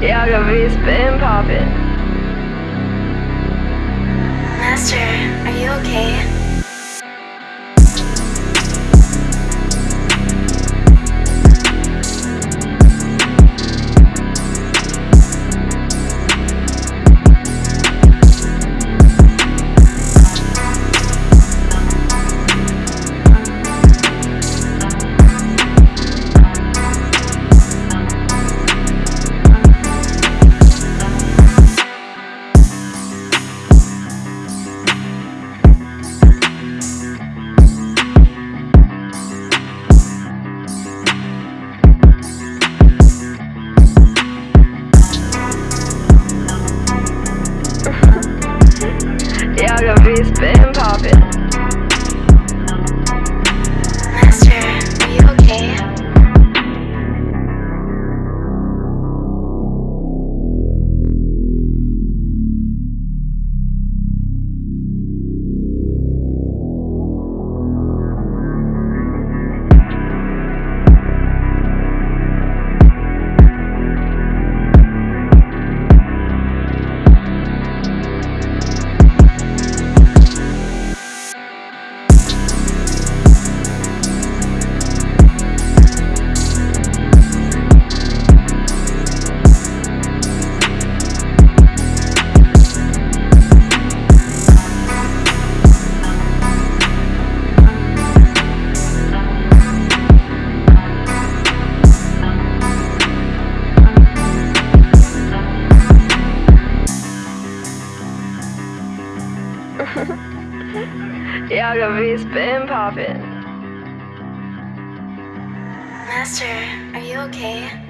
Yaga V's been poppin'. Yaga V's been poppin'. Yaga V's been poppin'. Master, are you okay?